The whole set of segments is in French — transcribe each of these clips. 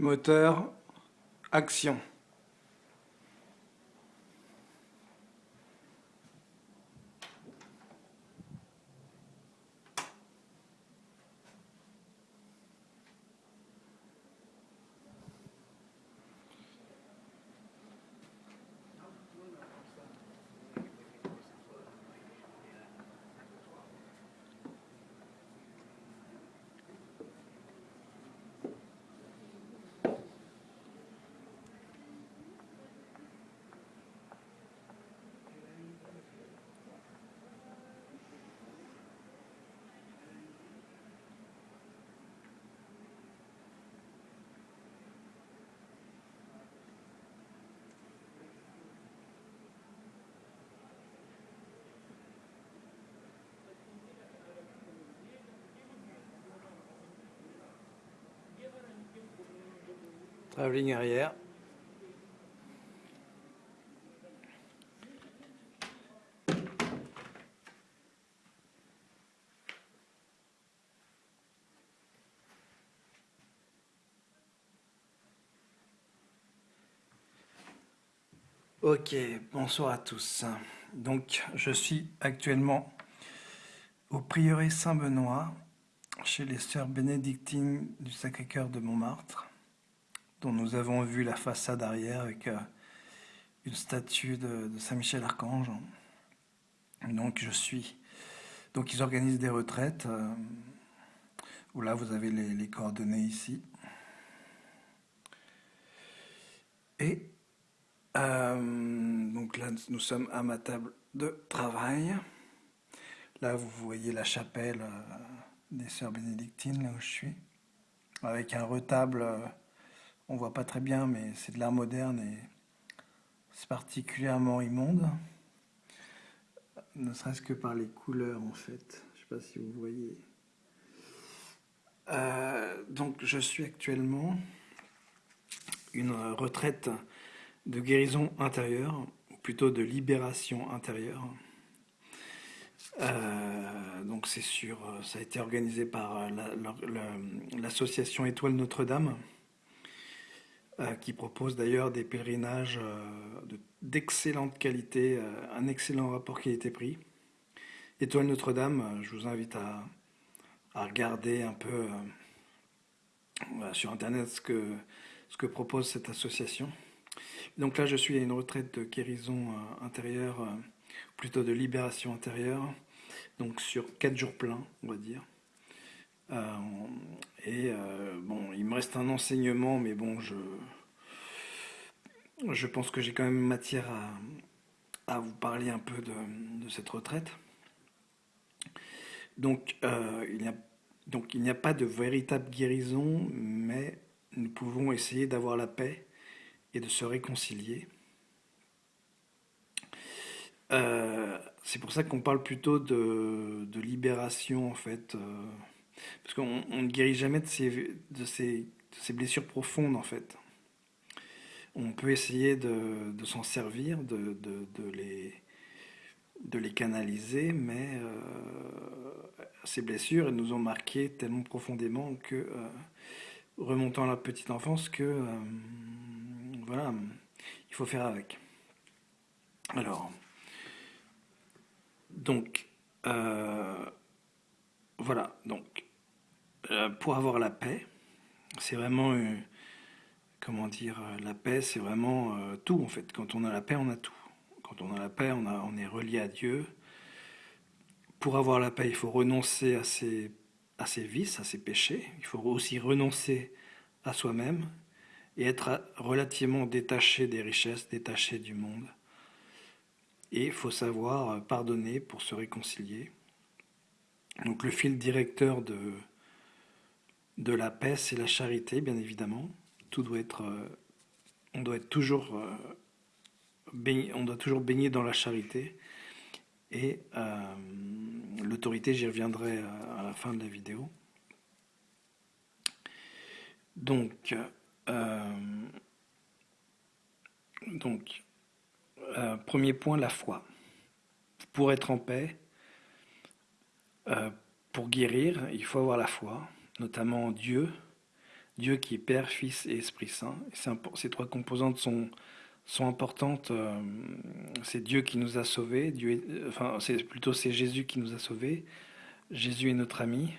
Moteur, action. Travelling arrière. Ok, bonsoir à tous. Donc, je suis actuellement au prieuré Saint-Benoît, chez les sœurs bénédictines du Sacré-Cœur de Montmartre dont nous avons vu la façade arrière avec euh, une statue de, Saint-Michel Archange. Donc je suis. Donc ils organisent des retraites. Euh, là vous avez les, coordonnées ici. Et euh, donc là nous sommes à ma table de travail. Là vous voyez la chapelle des sœurs bénédictines là où je suis, avec un retable on voit pas très bien, mais c'est de l'art moderne et c'est particulièrement immonde. Ne serait-ce que par les couleurs, en fait. Je sais pas si vous voyez. Euh, donc, je suis actuellement une retraite de guérison intérieure, ou plutôt de libération intérieure. Euh, donc c'est sûr, ça a été organisé par l'association Étoile Notre-Dame. Euh, qui propose d'ailleurs des pèlerinages euh, d'excellente qualité, euh, un excellent rapport qualité-prix. Étoile Notre-Dame, je vous invite à, regarder un peu sur Internet ce que, ce que propose cette association. Donc là, je suis à une retraite de guérison intérieure, plutôt de libération intérieure, donc sur quatre jours pleins, on va dire. Euh, et euh, bon, il me reste un enseignement, mais bon, je, je pense que j'ai quand même matière à, vous parler un peu de, cette retraite. Donc, euh, il n'y a, donc, il n'y a pas de véritable guérison, mais nous pouvons essayer d'avoir la paix et de se réconcilier. c'est pour ça qu'on parle plutôt de, de, libération, en fait. Parce qu'on ne guérit jamais de ces, de, ces, blessures profondes, en fait. On peut essayer de, de s'en servir, de, les, de les canaliser, mais euh, ces blessures, elles nous ont marqué tellement profondément que, euh, remontant à la petite enfance, que, euh, voilà, il faut faire avec. Alors, donc, voilà, donc, pour avoir la paix, c'est vraiment, euh, comment dire, euh, la paix, c'est vraiment tout en fait. Quand on a la paix, on a tout. Quand on a la paix, on, on est relié à Dieu. Pour avoir la paix, il faut renoncer à ses, à ses vices, à ses péchés. Il faut aussi renoncer à soi-même et être relativement détaché des richesses, détaché du monde. Et il faut savoir pardonner pour se réconcilier. Donc le fil directeur de, de la paix, c'est la charité, bien évidemment. Tout doit être, euh, on doit être toujours, euh, baigné, on doit toujours baigner dans la charité. Et euh, l'autorité, j'y reviendrai à la fin de la vidéo. Donc premier point, la foi. Pour être en paix, pour guérir, il faut avoir la foi notamment en Dieu, Dieu qui est Père, Fils et Esprit Saint. ces trois composantes sont, importantes. Euh, c'est Dieu qui nous a sauvés, Dieu enfin c'est plutôt c'est Jésus qui nous a sauvés. Jésus est notre ami.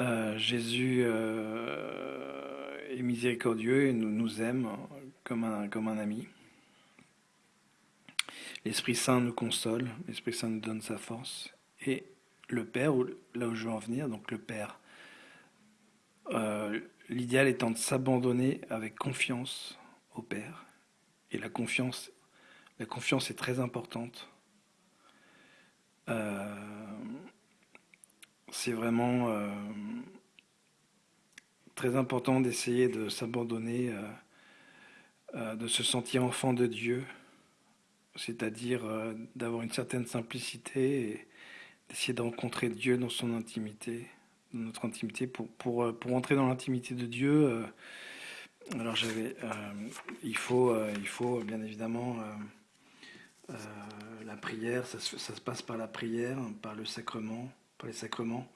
Euh, Jésus euh, est miséricordieux et nous, nous aime comme un, comme un ami. L'Esprit Saint nous console, l'Esprit Saint nous donne sa force. Et le Père, là où je veux en venir, donc le Père, euh, l'idéal étant de s'abandonner avec confiance au Père. Et la confiance, la est très importante. c'est vraiment euh, très important d'essayer de s'abandonner, euh, euh, de se sentir enfant de Dieu, c'est-à-dire d'avoir une certaine simplicité d'essayer de rencontrer Dieu dans son intimité, dans notre intimité. Pour, pour, pour entrer dans l'intimité de Dieu, alors j'avais, il, faut, il faut bien évidemment la prière, ça ça se passe par la prière, par le sacrement par les sacrements,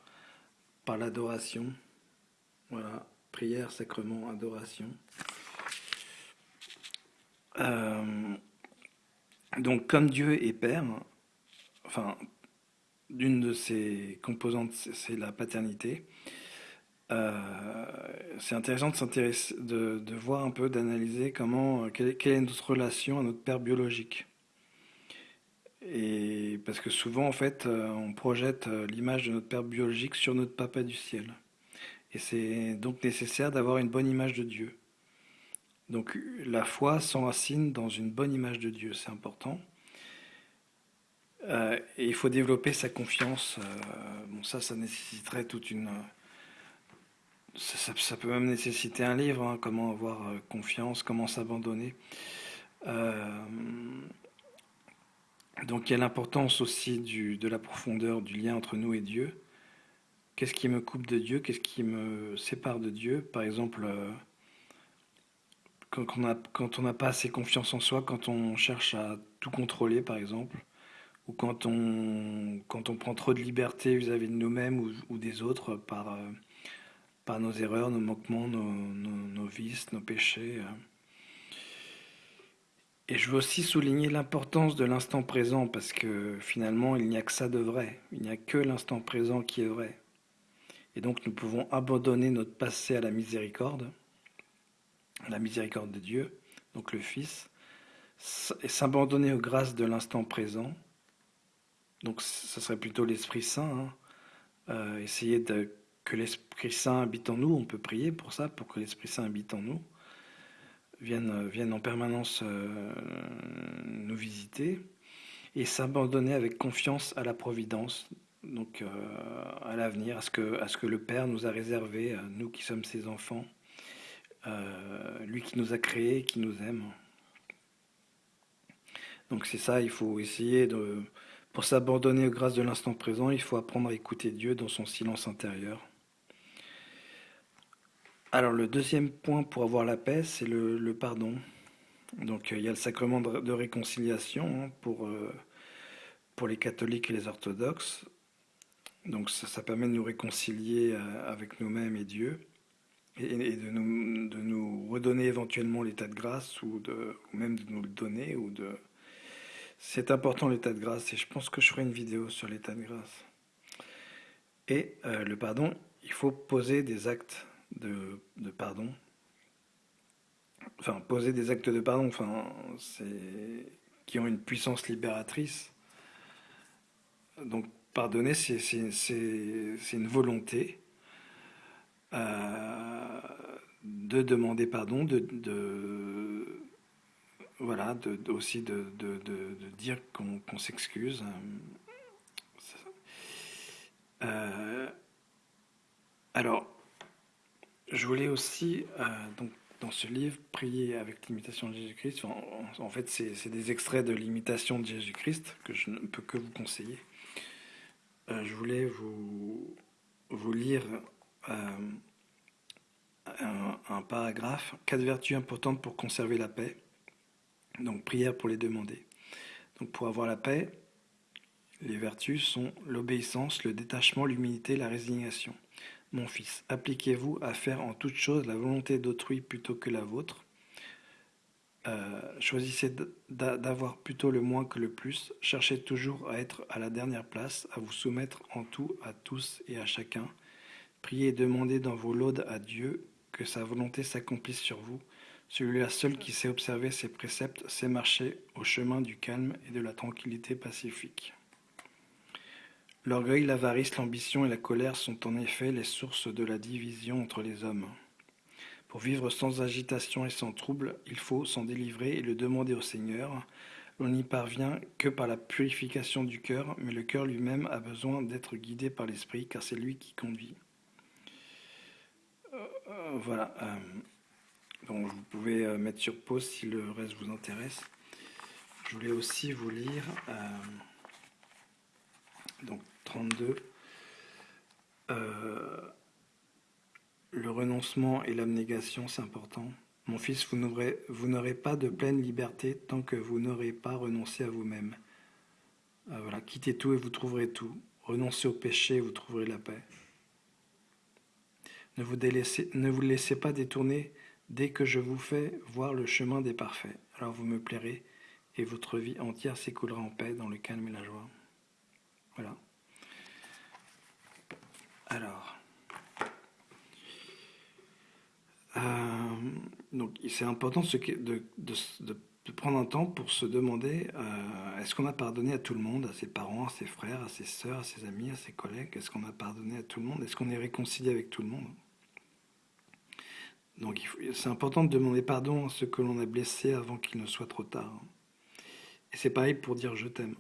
par l'adoration. Voilà, prière, sacrement, adoration. Euh, donc, comme Dieu est Père, enfin, d'une de ses composantes, c'est la paternité. Euh, c'est intéressant de s'intéresser, de, voir un peu, d'analyser comment, quelle est notre relation à notre père biologique. Et parce que souvent, en fait, euh, on projette euh, l'image de notre père biologique sur notre papa du ciel. Et c'est donc nécessaire d'avoir une bonne image de Dieu. Donc la foi s'enracine dans une bonne image de Dieu, c'est important. Euh, et il faut développer sa confiance. bon, ça, ça nécessiterait toute une. Ça, peut même nécessiter un livre, hein, comment avoir confiance, comment s'abandonner. Donc il y a l'importance aussi de la profondeur du lien entre nous et Dieu. Qu'est-ce qui me coupe de Dieu? Qu'est-ce qui me sépare de Dieu? Par exemple, euh, quand, on n'a pas assez confiance en soi, quand on cherche à tout contrôler, par exemple, ou quand on, quand on prend trop de liberté vis-à-vis de nous-mêmes ou, des autres par, euh, par nos erreurs, nos manquements, nos, nos vices, nos péchés. Euh. Et je veux aussi souligner l'importance de l'instant présent parce que finalement, il n'y a que ça de vrai. Il n'y a que l'instant présent qui est vrai. Et donc, nous pouvons abandonner notre passé à la miséricorde, à la miséricorde de Dieu, donc le Fils, et s'abandonner aux grâces de l'instant présent. Donc, ce serait plutôt l'Esprit Saint. Hein. Euh, essayer que l'Esprit Saint habite en nous. On peut prier pour ça, pour que l'Esprit Saint habite en nous viennent, viennent en permanence euh, nous visiter et s'abandonner avec confiance à la providence, donc euh, à l'avenir, à, ce que, à ce que le Père nous a réservé, nous qui sommes ses enfants, euh, lui qui nous a créés, qui nous aime. Donc c'est ça, il faut essayer de... Pour s'abandonner aux grâces de l'instant présent, il faut apprendre à écouter Dieu dans son silence intérieur. Alors le deuxième point pour avoir la paix, c'est le, pardon. Donc euh, il y a le sacrement de, réconciliation hein, pour, euh, pour les catholiques et les orthodoxes. Donc ça, permet de nous réconcilier euh, avec nous-mêmes et Dieu, et, de, nous, redonner éventuellement l'état de grâce, ou, même de nous le donner. Ou de... C'est important l'état de grâce, et je pense que je ferai une vidéo sur l'état de grâce. Et le pardon, il faut poser des actes de, pardon. Enfin, poser des actes de pardon, enfin, qui ont une puissance libératrice. Donc, pardonner, c'est une volonté euh, de demander pardon, de, voilà, de, aussi de, dire qu'on s'excuse. Euh, alors, je voulais aussi, euh, donc, dans ce livre, prier avec l'imitation de Jésus-Christ. En, fait, c'est des extraits de l'imitation de Jésus-Christ que je ne peux que vous conseiller. Euh, je voulais vous, lire euh, un, paragraphe, quatre vertus importantes pour conserver la paix. Donc, prière pour les demander. Donc, pour avoir la paix, les vertus sont l'obéissance, le détachement, l'humilité, la résignation. Mon fils, appliquez-vous à faire en toute chose la volonté d'autrui plutôt que la vôtre. Euh, choisissez d'avoir plutôt le moins que le plus. Cherchez toujours à être à la dernière place, à vous soumettre en tout à tous et à chacun. Priez et demandez dans vos laudes à Dieu que sa volonté s'accomplisse sur vous. Celui-là seul qui sait observer ses préceptes sait marcher au chemin du calme et de la tranquillité pacifique. L'orgueil, l'avarice, l'ambition et la colère sont en effet les sources de la division entre les hommes. Pour vivre sans agitation et sans trouble, il faut s'en délivrer et le demander au Seigneur. On n'y parvient que par la purification du cœur, mais le cœur lui-même a besoin d'être guidé par l'Esprit, car c'est lui qui conduit. Euh, euh, voilà. Euh, donc vous pouvez mettre sur pause si le reste vous intéresse. Je voulais aussi vous lire donc 32. Euh, le renoncement et l'abnégation, c'est important. Mon fils, vous n'aurez pas de pleine liberté tant que vous n'aurez pas renoncé à vous-même. Euh, voilà, quittez tout et vous trouverez tout. Renoncez au péché et vous trouverez la paix. Ne vous, délaissez, ne vous laissez pas détourner dès que je vous fais voir le chemin des parfaits. Alors vous me plairez et votre vie entière s'écoulera en paix dans le calme et la joie. Voilà. Alors. Euh, donc, c'est important de, prendre un temps pour se demander euh, est-ce qu'on a pardonné à tout le monde, à ses parents, à ses frères, à ses sœurs, à ses amis, à ses collègues? Est-ce qu'on a pardonné à tout le monde? Est-ce qu'on est réconcilié avec tout le monde? Donc, c'est important de demander pardon à ceux que l'on a blessés avant qu'il ne soit trop tard. Et c'est pareil pour dire je t'aime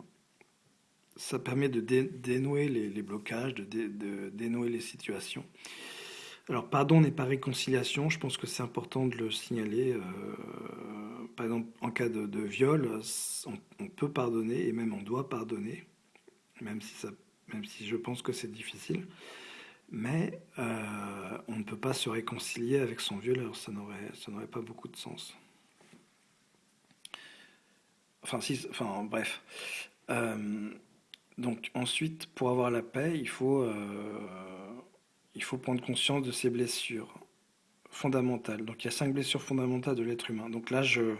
ça permet de dénouer les, blocages, de, dénouer les situations. Alors, pardon n'est pas réconciliation, je pense que c'est important de le signaler. Euh, par exemple, en cas de, viol, on, peut pardonner et même on doit pardonner, même si, ça, même si je pense que c'est difficile. Mais euh, on ne peut pas se réconcilier avec son violeur, ça n'aurait pas beaucoup de sens. Enfin, enfin bref. Euh, donc ensuite, pour avoir la paix, il faut, euh, il faut prendre conscience de ces blessures fondamentales. Donc il y a cinq blessures fondamentales de l'être humain. Donc là, je,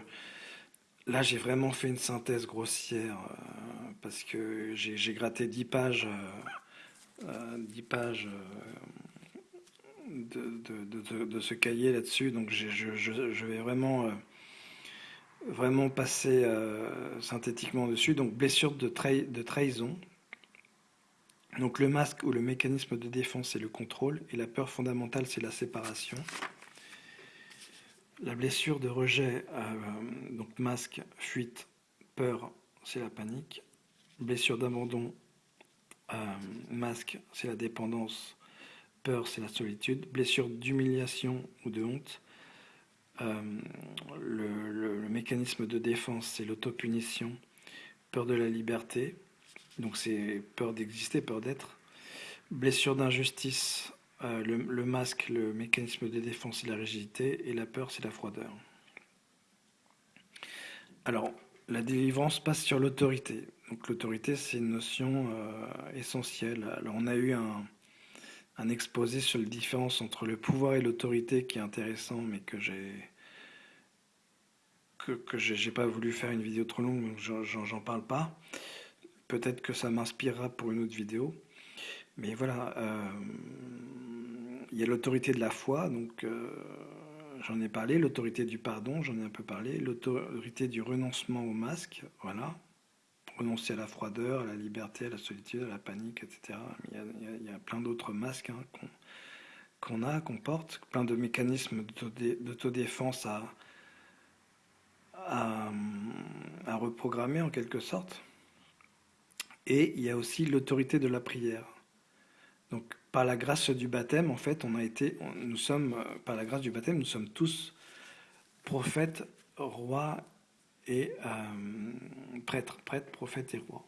là, j'ai vraiment fait une synthèse grossière parce que j'ai gratté dix pages, euh, pages de, de, ce cahier là-dessus. Donc je, vais vraiment vraiment passer euh, synthétiquement dessus. Donc blessure de, trahison. Donc le masque ou le mécanisme de défense, c'est le contrôle. Et la peur fondamentale, c'est la séparation. La blessure de rejet, euh, donc masque, fuite, peur, c'est la panique. Blessure d'abandon, euh, masque, c'est la dépendance. Peur, c'est la solitude. Blessure d'humiliation ou de honte, euh, le, mécanisme de défense, c'est l'autopunition, peur de la liberté, donc c'est peur d'exister, peur d'être. Blessure d'injustice, euh, le, masque, le mécanisme de défense, c'est la rigidité, et la peur, c'est la froideur. Alors, la délivrance passe sur l'autorité. Donc l'autorité, c'est une notion euh, essentielle. Alors on a eu un, exposé sur la différence entre le pouvoir et l'autorité qui est intéressant, mais que j'ai que, j'ai pas voulu faire une vidéo trop longue, donc j'en parle pas. Peut-être que ça m'inspirera pour une autre vidéo. Mais voilà, euh, il y a l'autorité de la foi, donc euh, j'en ai parlé, l'autorité du pardon, j'en ai un peu parlé, l'autorité du renoncement au masque, voilà, renoncer à la froideur, à la liberté, à la solitude, à la panique, etc. Il y a, plein d'autres masques hein, qu'on a, qu'on porte, plein de mécanismes d'autodéfense à, à, à, reprogrammer en quelque sorte. Et il y a aussi l'autorité de la prière. Donc par la grâce du baptême, en fait, on a été, nous sommes, par la grâce du baptême, nous sommes tous prophètes, rois et euh, prêtre, prêtre, prophète et roi.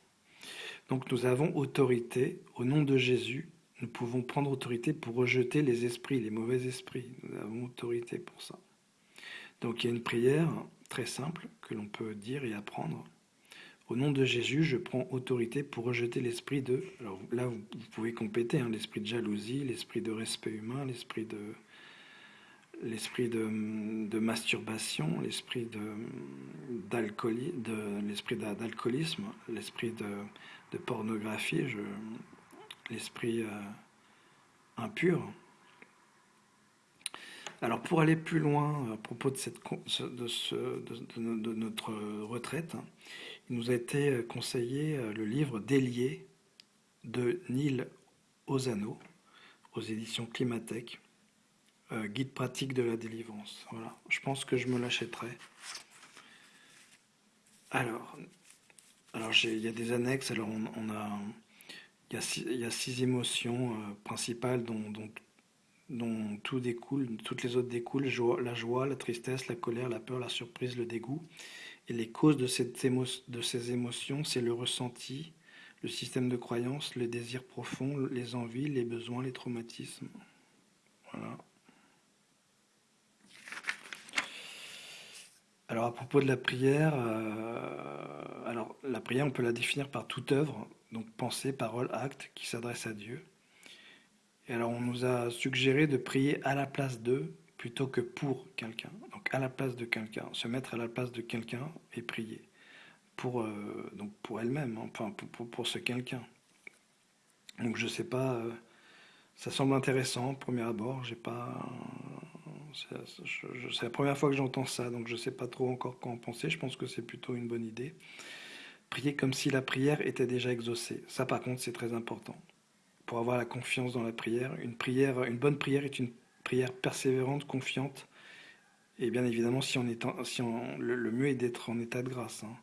Donc nous avons autorité, au nom de Jésus, nous pouvons prendre autorité pour rejeter les esprits, les mauvais esprits. Nous avons autorité pour ça. Donc il y a une prière très simple que l'on peut dire et apprendre. Au nom de Jésus, je prends autorité pour rejeter l'esprit de... Alors là, vous pouvez compléter, hein, l'esprit de jalousie, l'esprit de respect humain, l'esprit de l'esprit de, masturbation, l'esprit d'alcoolisme, l'esprit de, pornographie, l'esprit euh, impur. Alors pour aller plus loin à propos de, cette, notre retraite, il nous a été conseillé euh, le livre Délié de Neil Ozano aux éditions Climatech euh, guide pratique de la délivrance. Voilà, je pense que je me l'achèterai. Alors, alors il y a des annexes. Alors, on, a, il y, a six, émotions euh, principales dont, dont, tout découle, toutes les autres découlent la joie, la tristesse, la colère, la peur, la surprise, le dégoût. Et les causes de, cette de ces émotions, c'est le ressenti, le système de croyance, les désirs profonds, les envies, les besoins, les traumatismes. Voilà. Alors à propos de la prière, euh, alors la prière on peut la définir par toute œuvre, donc pensée, parole, acte qui s'adresse à Dieu. Et alors on nous a suggéré de prier à la place d'eux plutôt que pour quelqu'un. Donc à la place de quelqu'un, se mettre à la place de quelqu'un et prier pour euh, elle-même, hein, pour, ce quelqu'un. Donc je sais pas, euh, ça semble intéressant premier abord. J'ai pas c'est la première fois que j'entends ça, donc je ne sais pas trop encore quoi en penser. Je pense que c'est plutôt une bonne idée. Prier comme si la prière était déjà exaucée. Ça, par contre, c'est très important. Pour avoir la confiance dans la prière, une prière, une bonne prière est une prière persévérante, confiante. Et bien évidemment, si on est, si on, le, mieux est d'être en état de grâce. Hein.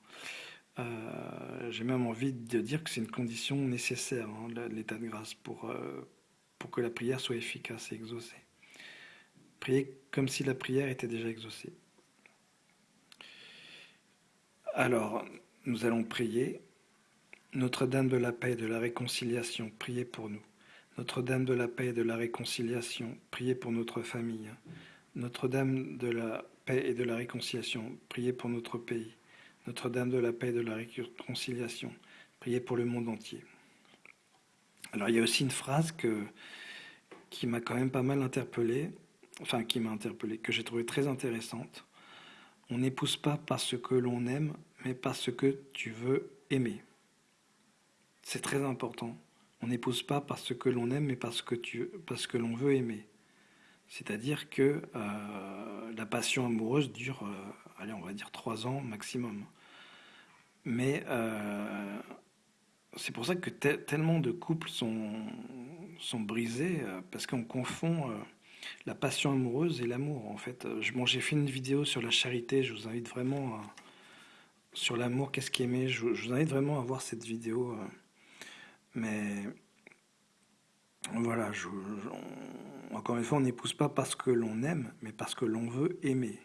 Euh, j'ai même envie de dire que c'est une condition nécessaire, hein, l'état de grâce, pour, euh, pour que la prière soit efficace et exaucée. Prier comme si la prière était déjà exaucée. Alors, nous allons prier. Notre-Dame de la paix et de la réconciliation, priez pour nous. Notre-Dame de la paix et de la réconciliation, priez pour notre famille. Notre-Dame de la paix et de la réconciliation, priez pour notre pays. Notre-Dame de la paix et de la réconciliation, priez pour le monde entier. Alors il y a aussi une phrase que, qui m'a quand même pas mal interpellé enfin qui m'a interpellé, que j'ai trouvé très intéressante. On n'épouse pas parce que l'on aime, mais parce que tu veux aimer. C'est très important. On n'épouse pas parce que l'on aime, mais parce que, tu, parce que l'on veut aimer. C'est-à-dire que euh, la passion amoureuse dure, euh, allez, on va dire trois ans maximum. Mais euh, c'est pour ça que tellement de couples sont, sont brisés, parce qu'on confond la passion amoureuse et l'amour, en fait. Euh, bon, j'ai fait une vidéo sur la charité, je vous invite vraiment à, sur l'amour, qu'est-ce qui aimait, je, vous invite vraiment à voir cette vidéo. Euh, mais voilà, encore une fois, on n'épouse pas parce que l'on aime, mais parce que l'on veut aimer.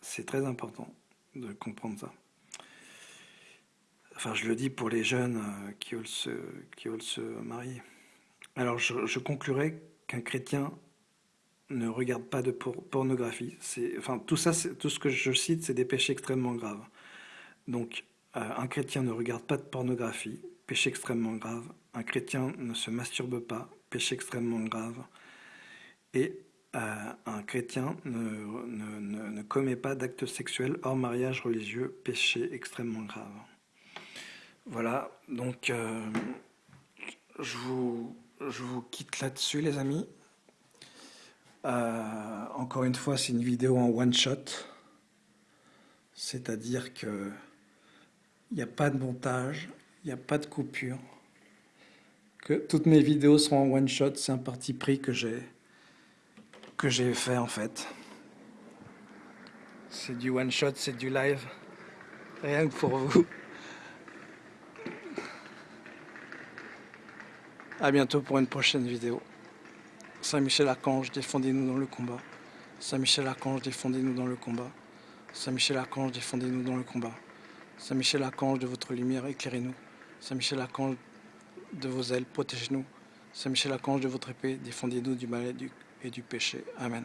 C'est très important de comprendre ça. Enfin, je le dis pour les jeunes euh, qui veulent se, qui veulent se marier. Alors, je, je conclurai qu'un chrétien ne regarde pas de pornographie. Enfin, tout ça, tout ce que je cite, c'est des péchés extrêmement graves. Donc, euh, un chrétien ne regarde pas de pornographie, péché extrêmement grave. Un chrétien ne se masturbe pas, péché extrêmement grave. Et euh, un chrétien ne, commet pas d'actes sexuels hors mariage religieux, péché extrêmement grave. Voilà, donc euh, je, vous, je vous quitte là-dessus, les amis. Euh, encore une fois, c'est une vidéo en one shot, c'est-à-dire que il n'y a pas de montage, il n'y a pas de coupure, que toutes mes vidéos seront en one shot. C'est un parti pris que j'ai que j'ai fait en fait. C'est du one shot, c'est du live, rien que pour vous. À bientôt pour une prochaine vidéo. Saint-Michel-Archange, défendez-nous dans le combat. Saint-Michel-Archange, défendez-nous dans le combat. Saint-Michel-Archange, défendez-nous dans le combat. Saint-Michel-Archange, de votre lumière, éclairez-nous. Saint-Michel-Archange, de vos ailes, protégez-nous. Saint-Michel-Archange, de votre épée, défendez-nous du mal et du péché. Amen.